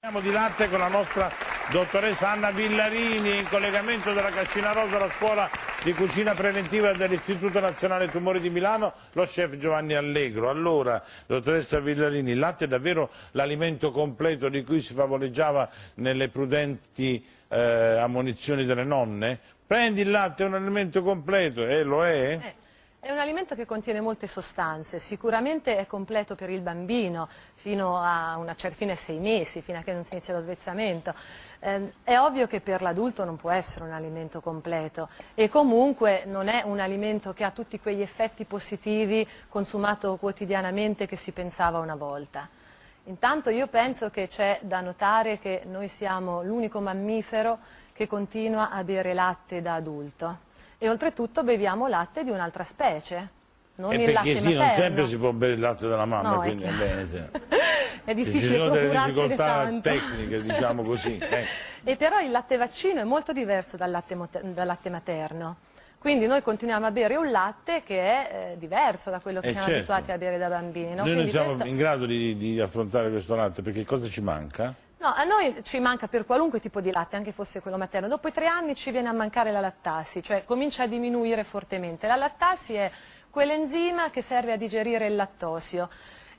Parliamo di latte con la nostra dottoressa Anna Villarini in collegamento dalla Cascina Rosa alla scuola di cucina preventiva dell'Istituto Nazionale Tumori di Milano, lo chef Giovanni Allegro. Allora, dottoressa Villarini, il latte è davvero l'alimento completo di cui si favoleggiava nelle prudenti eh, ammonizioni delle nonne? Prendi il latte, è un alimento completo, e eh, lo è? Eh. È un alimento che contiene molte sostanze, sicuramente è completo per il bambino fino a, una, fino a sei mesi, fino a che non si inizia lo svezzamento. Eh, è ovvio che per l'adulto non può essere un alimento completo e comunque non è un alimento che ha tutti quegli effetti positivi consumato quotidianamente che si pensava una volta. Intanto io penso che c'è da notare che noi siamo l'unico mammifero che continua a bere latte da adulto e oltretutto beviamo latte di un'altra specie, non e il latte sì, materno. non sempre si può bere il latte della mamma, no, quindi è, bene, sì. è difficile Ci sono delle difficoltà tecniche, diciamo così. Eh. E però il latte vaccino è molto diverso dal latte, dal latte materno. Quindi noi continuiamo a bere un latte che è eh, diverso da quello che eh siamo certo. abituati a bere da bambini. No? Noi non siamo questo... in grado di, di affrontare questo latte perché cosa ci manca? No, a noi ci manca per qualunque tipo di latte, anche fosse quello materno. Dopo i tre anni ci viene a mancare la lattasi, cioè comincia a diminuire fortemente. La lattasi è quell'enzima che serve a digerire il lattosio.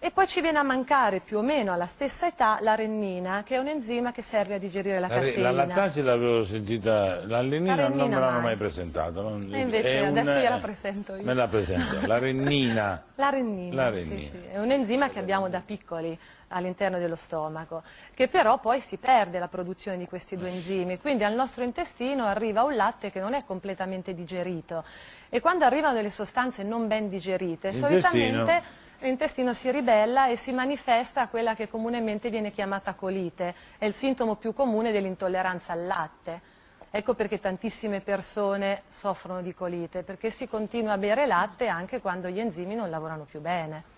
E poi ci viene a mancare più o meno alla stessa età la rennina, che è un enzima che serve a digerire la, la caseina. La lattasi l'avevo sentita, la rennina, la non me l'hanno mai presentata. E invece adesso un, gliela presento io. Me la presento, la rennina. la rennina, la rennina. Sì, sì. è un enzima che abbiamo da piccoli all'interno dello stomaco, che però poi si perde la produzione di questi due enzimi, quindi al nostro intestino arriva un latte che non è completamente digerito e quando arrivano delle sostanze non ben digerite, solitamente l'intestino si ribella e si manifesta quella che comunemente viene chiamata colite, è il sintomo più comune dell'intolleranza al latte. Ecco perché tantissime persone soffrono di colite, perché si continua a bere latte anche quando gli enzimi non lavorano più bene.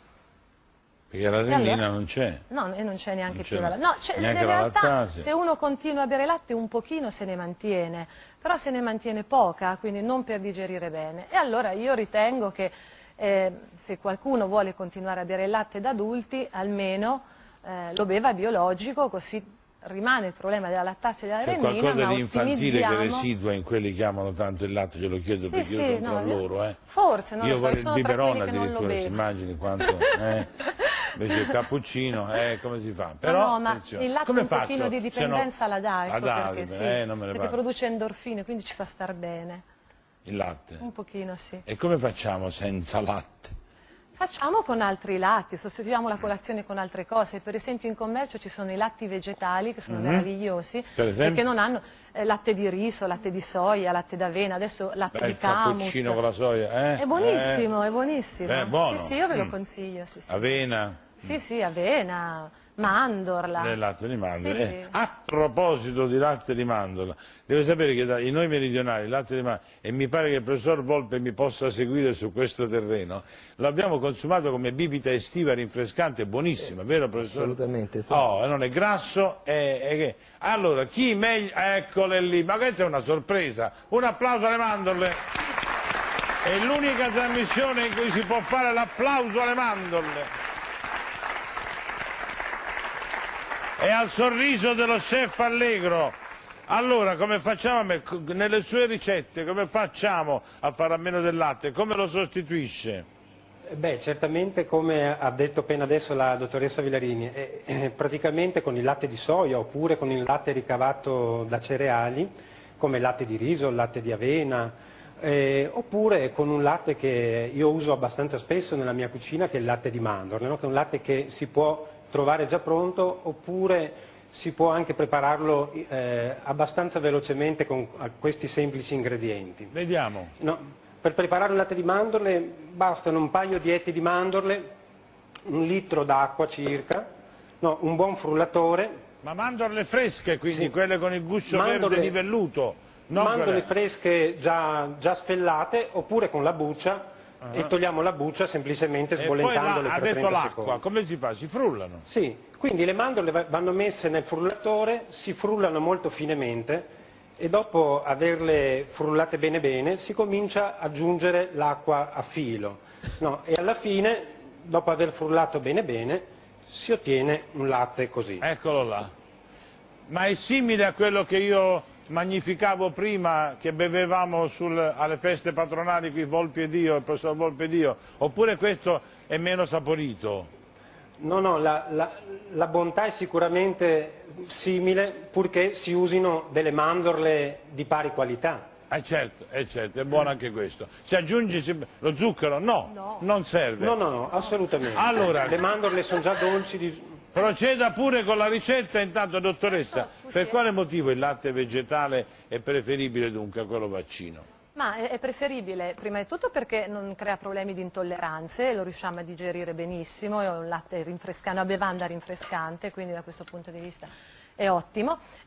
Perché la allora, non c'è. No, e non c'è neanche non più la No, in realtà se uno continua a bere latte un pochino se ne mantiene, però se ne mantiene poca, quindi non per digerire bene. E allora io ritengo che eh, se qualcuno vuole continuare a bere il latte da adulti, almeno eh, lo beva biologico, così rimane il problema della lattasi e della C'è rennina, qualcosa di infantile che residua in quelli che amano tanto il latte, glielo chiedo sì, perché sì, io sono no, tra loro. Eh. Forse, non io lo so, vorrei il biberon addirittura, si immagini quanto... Eh. Invece il cappuccino, eh, come si fa? Però, no, no, ma il latte come un faccio? pochino di dipendenza no, la dà, ecco perché, sì, eh, perché produce endorfine, quindi ci fa star bene. Il latte? Un pochino, sì. E come facciamo senza latte? Facciamo con altri latti, sostituiamo la colazione con altre cose, per esempio in commercio ci sono i latti vegetali che sono mm -hmm. meravigliosi e che non hanno eh, latte di riso, latte di soia, latte d'avena, adesso latte Beh, di camut. Il cappuccino con la soia, eh? È buonissimo, eh. è buonissimo. Beh, buono. Sì, sì, io ve lo mm. consiglio. Sì, sì. Avena? Sì, sì, avena, mandorla. Nel latte di mandorla. Sì, eh, sì. A proposito di latte di mandorla, deve sapere che da, in noi meridionali il latte di mandorla, e mi pare che il professor Volpe mi possa seguire su questo terreno, lo abbiamo consumato come bibita estiva rinfrescante, buonissima, vero professore? Assolutamente sì. Oh, non è grasso, è, è che... Allora, chi meglio... Eccole lì, ma questa è una sorpresa. Un applauso alle mandorle. È l'unica trasmissione in cui si può fare l'applauso alle mandorle. E al sorriso dello chef Allegro. Allora, come facciamo nelle sue ricette, come facciamo a fare a meno del latte? Come lo sostituisce? Beh, certamente come ha detto appena adesso la dottoressa Villarini, eh, eh, praticamente con il latte di soia oppure con il latte ricavato da cereali, come il latte di riso, il latte di avena, eh, oppure con un latte che io uso abbastanza spesso nella mia cucina, che è il latte di mandorle, no? che è un latte che si può trovare già pronto oppure si può anche prepararlo eh, abbastanza velocemente con questi semplici ingredienti. Vediamo. No, per preparare un latte di mandorle bastano un paio di etti di mandorle, un litro d'acqua circa, no, un buon frullatore. Ma mandorle fresche quindi, sì. quelle con il guscio mandorle, verde livelluto? mandorle quelle... fresche già, già spellate oppure con la buccia -huh. e togliamo la buccia semplicemente sbollentandole per 30 secondi. ha detto l'acqua, come si fa? Si frullano? Sì, quindi le mandorle vanno messe nel frullatore, si frullano molto finemente e dopo averle frullate bene bene si comincia ad aggiungere l'acqua a filo no, e alla fine, dopo aver frullato bene bene, si ottiene un latte così. Eccolo là. Ma è simile a quello che io magnificavo prima, che bevevamo sul, alle feste patronali qui Volpi ed io, il professor Volpi ed io, oppure questo è meno saporito? No, no, la, la, la, bontà è sicuramente simile purché si usino delle mandorle di pari qualità. Eh certo, eh certo, è buono anche questo. Si aggiunge lo zucchero? No, no, non serve. No, no, no, assolutamente. Allora, Le mandorle sono già dolci. Di... Proceda pure con la ricetta, intanto dottoressa, per quale motivo il latte vegetale è preferibile dunque a quello vaccino? Ma è preferibile prima di tutto perché non crea problemi di intolleranze, lo riusciamo a digerire benissimo, è un latte rinfrescante, una bevanda rinfrescante, quindi da questo punto di vista è ottimo.